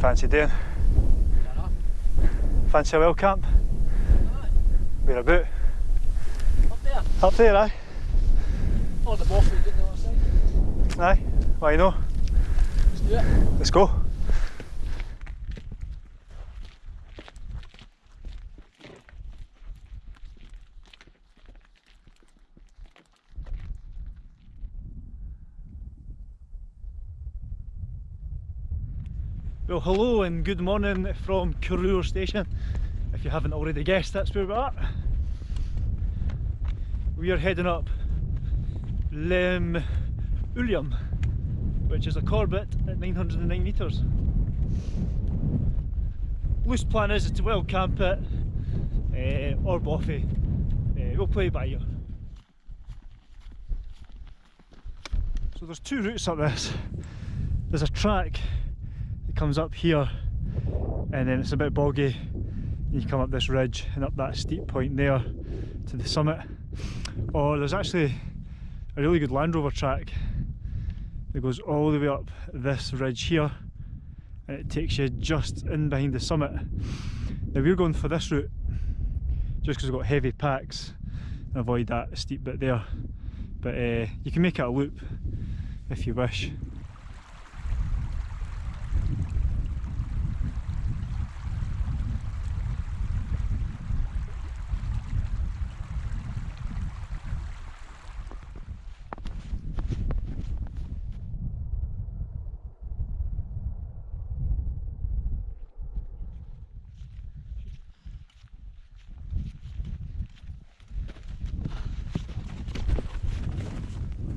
fancy doing? Fancy a well camp? Where about? Up there. Up there, aye? Or the boss on the other side. Aye. Why no? Let's do it. Let's go. Well, hello and good morning from Corrour Station. If you haven't already guessed, that's where we're. We are heading up Leum Uilleim, which is a Corbett at 909 metres. Loose plan is to well camp it uh, or Bothy. Uh, we'll play by ear. So there's two routes up this. There's a track that comes up here and then it's a bit boggy. You come up this ridge and up that steep point there to the summit. Or there's actually a really good Land Rover track that goes all the way up this ridge here and it takes you just in behind the summit. Now we're going for this route just because we've got heavy packs and avoid that steep bit there. But uh, you can make it a loop if you wish.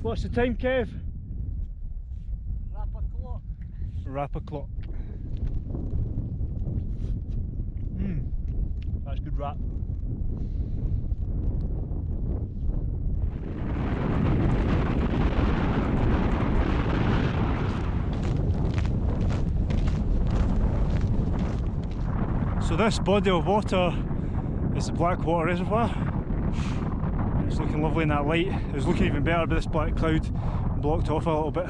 What's the time, Kev? Wrap a clock. Rap o'clock. Hmm, that's good rap. So this body of water is the Blackwater Reservoir. Looking lovely in that light. It was looking even better, but this black cloud blocked off a little bit.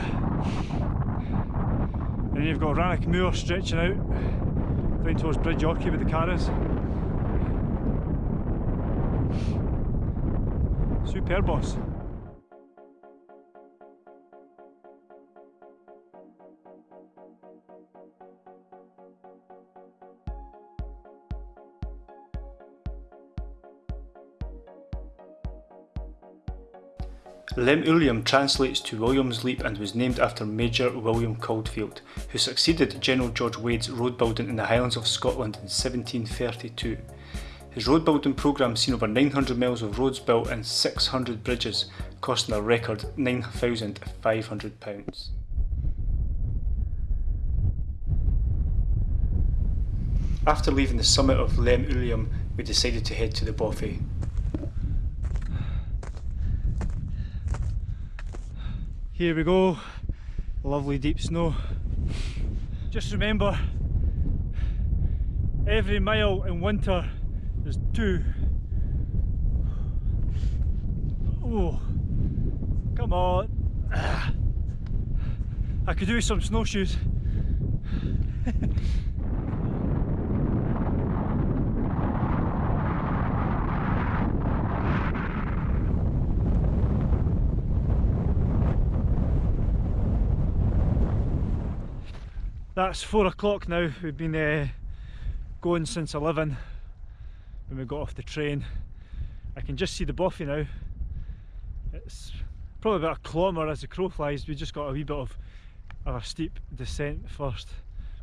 And you've got Rannoch Moor stretching out down towards Bridge Orchie with the Carras. Superb boss. Leum Uilleim translates to William's Leap and was named after Major William Caulfeild, who succeeded General George Wade's road building in the Highlands of Scotland in 1732. His road building programme seen over 900 miles of roads built and 600 bridges, costing a record £9,500. After leaving the summit of Leum Uilleim, we decided to head to the Bothy. Here we go, lovely deep snow. Just remember, every mile in winter is two. Oh, come on. Ah. I could do some snowshoes. That's four o'clock now. We've been uh, going since 11 when we got off the train. I can just see the Bothy now. It's probably about a kilometre as the crow flies. We just got a wee bit of, of a steep descent first.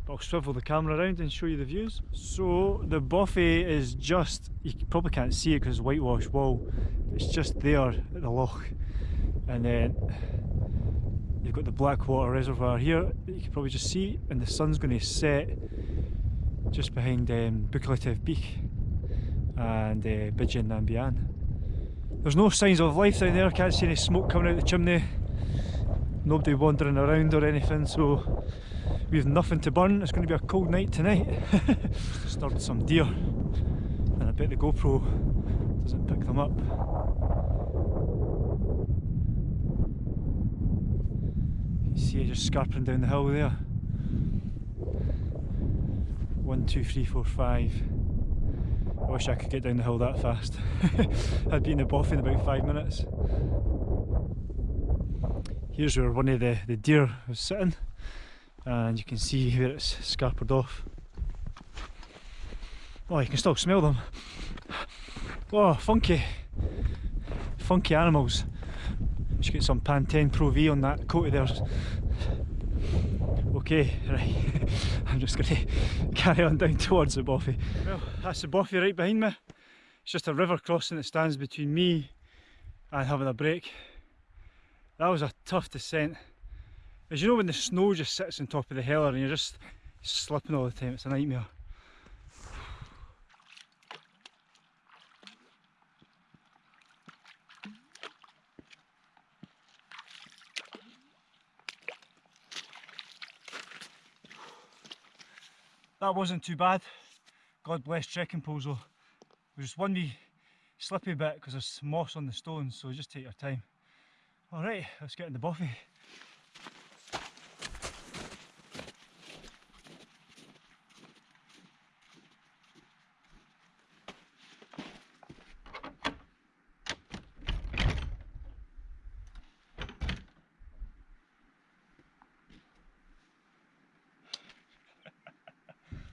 But I'll swivel the camera around and show you the views. So the Bothy is just, you probably can't see it because it's whitewash wall. It's just there at the loch. And then You've got the Blackwater Reservoir here that you can probably just see and the sun's going to set just behind um, Buccleuch Beak and uh, Nambian. There's no signs of life down there, can't see any smoke coming out the chimney, nobody wandering around or anything so we've nothing to burn, it's going to be a cold night tonight. Disturbed some deer and I bet the GoPro doesn't pick them up. See it just scarping down the hill there. One, two, three, four, five. I wish I could get down the hill that fast. I'd be in the boffin in about five minutes. Here's where one of the, the deer was sitting and you can see where it's scarpered off. Oh, you can still smell them. Oh, funky. Funky animals. Should get some Pantene Pro V on that coat of theirs. Okay, right. I'm just going to carry on down towards the bothy. Well, that's the bothy right behind me. It's just a river crossing that stands between me and having a break. That was a tough descent. As you know when the snow just sits on top of the heller and you're just slipping all the time, it's a nightmare. That wasn't too bad. God bless trekking poles though. There was just one wee slippy bit because there's moss on the stones, so just take your time. Alright, let's get in the Bothy.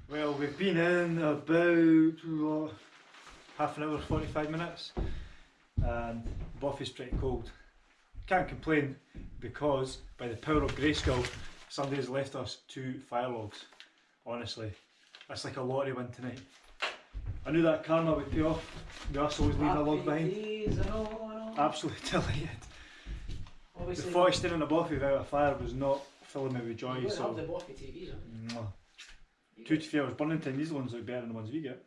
Well, we've been in about uh, half an hour, 45 minutes, and Bothy's pretty cold. Can't complain because, by the power of Grayskull, somebody's left us two fire logs. Honestly, that's like a lottery win tonight. I knew that karma would pay off. We us always leaving a log behind. Days, I know, I know. Absolutely delighted. The Obviously, thought of in a Bothy without a fire was not filling me with joy. So, have the Bothy TVs, huh? Mwah. You two to three hours burning time. These ones look better than the ones we get.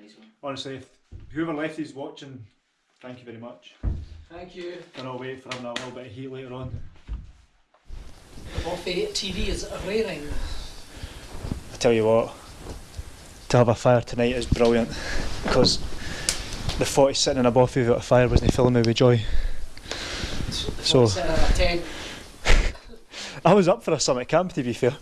Nice one. Honestly, if whoever left these watching, thank you very much. Thank you. Cannot wait for having a little bit of heat later on. The Bothy TV is raring. I tell you what, to have a fire tonight is brilliant because the 40 sitting in a buffet without a fire wasn't filling me with joy. So- Sitting in a tent, I was up for a summit camp to be fair.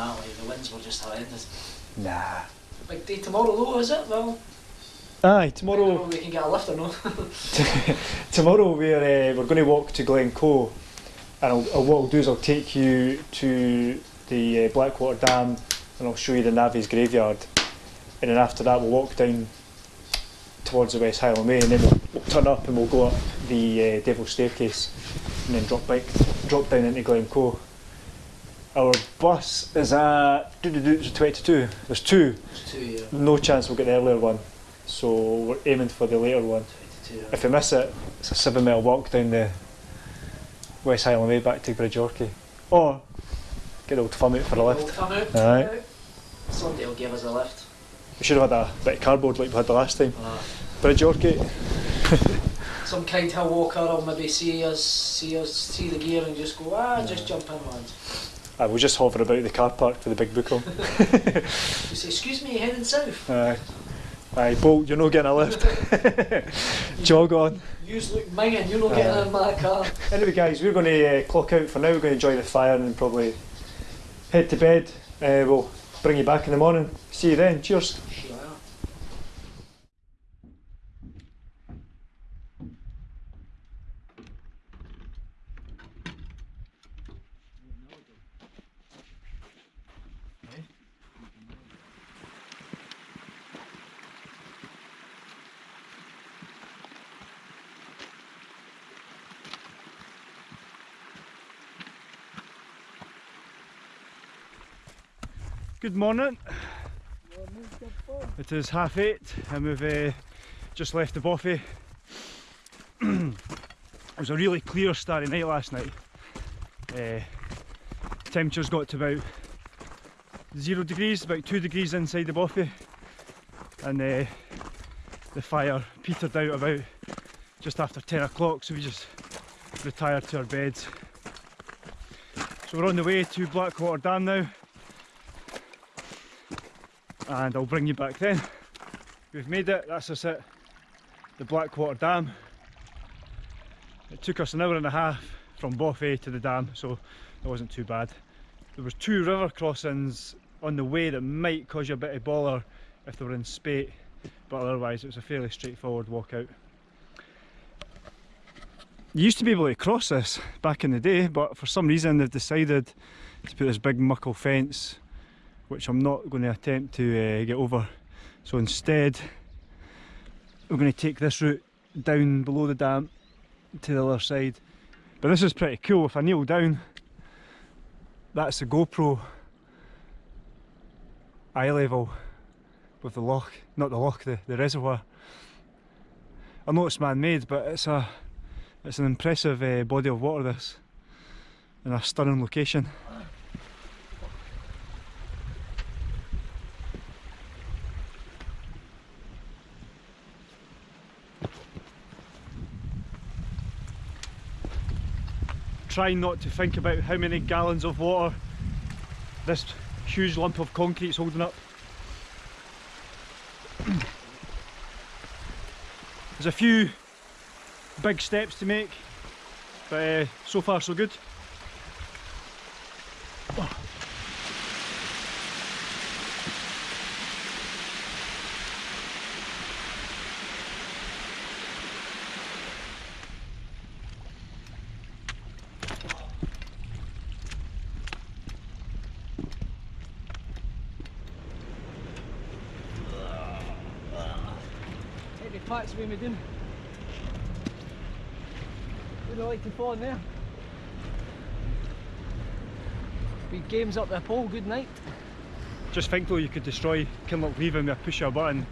Couldn't camp in that way. The winds were just horrendous. Nah. Big day tomorrow though, is it? Well, Aye, I don't know tomorrow if we can get a lift or not. tomorrow we're uh, we're going to walk to Glencoe, and I'll, I'll, what I'll do is I'll take you to the uh, Blackwater Dam, and I'll show you the Navy's graveyard, and then after that we'll walk down towards the West Highland Way, and then we'll, we'll turn up and we'll go up the uh, Devil's Staircase, and then drop back, drop down into Glencoe. Our bus is at doo -doo -doo, it's 22. There's two. It's two, yeah. No chance we'll get the earlier one, so we're aiming for the later one. 22, If we miss it, it's a seven mile walk down the West Highland Way back to Bridgeorkey. Or get old Fum out for a lift. come out. Aye. yeah. Somebody will give us a lift. We should have had a bit of cardboard like we had the last time. Uh, Bridgeorkey. some kind hill walker will maybe see us, see us, see the gear and just go, ah, just jump in, lads. I will just hover about the car park for the big book on. You say, excuse me, heading south. Aye. Aye, Bolt, you're not getting a lift. Jog on. Use look minging, you're not getting Aye. in my car. Anyway, guys, we're going to uh, clock out for now. We're going to enjoy the fire and probably head to bed. Uh, we'll bring you back in the morning. See you then. Cheers. Good morning. It is half eight and we've uh, just left the Bothy. it was a really clear starry night last night. Uh, temperatures got to about zero degrees, about two degrees inside the Bothy, and uh, the fire petered out about just after 10 o'clock, so we just retired to our beds. So we're on the way to Blackwater Dam now and I'll bring you back then. We've made it, that's us at the Blackwater Dam. It took us an hour and a half from Bothy to the dam, so it wasn't too bad. There was two river crossings on the way that might cause you a bit of bother if they were in spate, but otherwise it was a fairly straightforward walk out. You used to be able to cross this back in the day, but for some reason they've decided to put this big muckle fence, which I'm not going to attempt to uh, get over. So instead, we're going to take this route down below the dam to the other side. But this is pretty cool. If I kneel down, that's the GoPro eye level with the loch, not the loch, the, the reservoir. I know it's man-made, but it's a it's an impressive uh, body of water this, in a stunning location. Try not to think about how many gallons of water this huge lump of concrete is holding up. There's a few big steps to make, but uh, so far so good. Heavy packs we doing. Would I like to fall in there? Big games up the pole, good night. Just think though you could destroy Kinloch Leven with a push a button.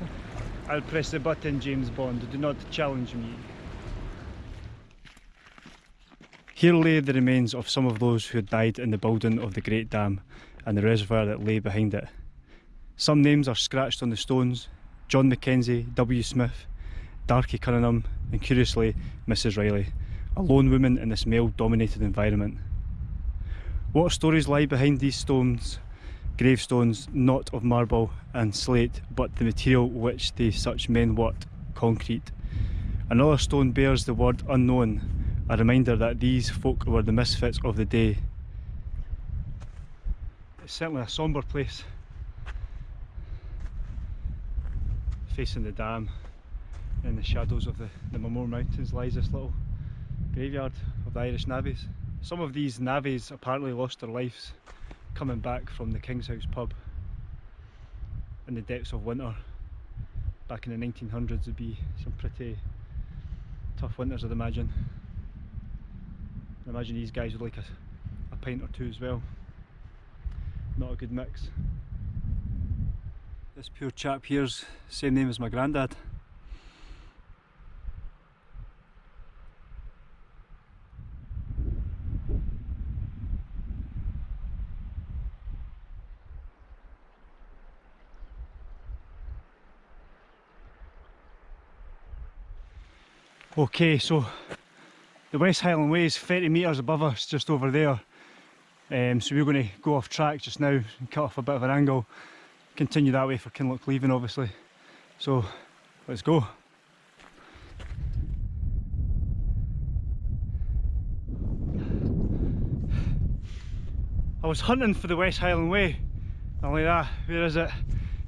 I'll press the button James Bond, do not challenge me. Here lay the remains of some of those who had died in the building of the Great Dam and the reservoir that lay behind it. Some names are scratched on the stones John Mackenzie, W. Smith, Darky Cunningham, and curiously, Mrs. Riley, a lone woman in this male dominated environment. What stories lie behind these stones? Gravestones not of marble and slate, but the material which they such men worked, concrete. Another stone bears the word unknown, a reminder that these folk were the misfits of the day. It's certainly a sombre place. Facing the dam, in the shadows of the, the Mamore Mountains lies this little graveyard of the Irish navvies. Some of these navvies apparently lost their lives coming back from the King's House pub in the depths of winter. Back in the 1900s would be some pretty tough winters I'd imagine. I imagine these guys would like a, a pint or two as well. Not a good mix. This poor chap here's same name as my granddad. Okay, so the West Highland Way is 30 metres above us, just over there. Um, so we're going to go off track just now and cut off a bit of an angle. Continue that way for Kinloch Leven, obviously. So let's go. I was hunting for the West Highland Way, and like that, where is it?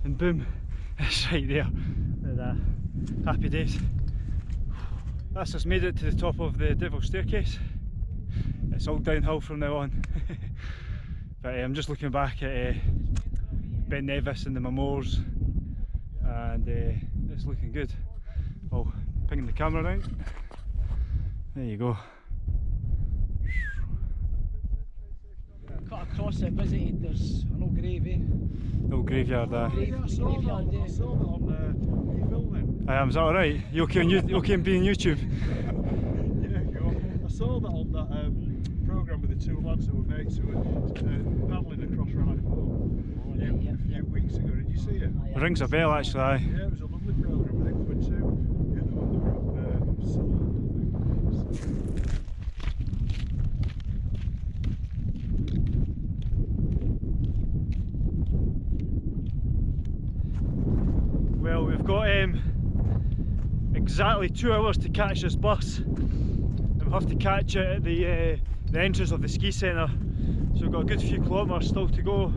And boom, it's right there. That. Happy days. That's just made it to the top of the Devil's Staircase. It's all downhill from now on. but uh, I'm just looking back at uh, Ben Nevis and the Mamores and uh, it's looking good. Oh, pinging the camera around. There you go. Cut across it, visited, there's an old grave, eh? No graveyard there. Grave, graveyard? I am, is that alright? You okay, on you, you okay in being YouTube? Yeah, I saw that on that um, programme with the two lads that were mates who were uh, paddling across Rye Pool a few, yeah, few weeks ago. Did you see it? Aye, Rings a bell actually, aye. Yeah, it was a lovely programme. I think were two. Yeah, they were, they were up uh, Scotland, I think. Well, we've got um, exactly two hours to catch this bus. And we'll have to catch it at the, uh, the entrance of the ski centre. So we've got a good few kilometres still to go.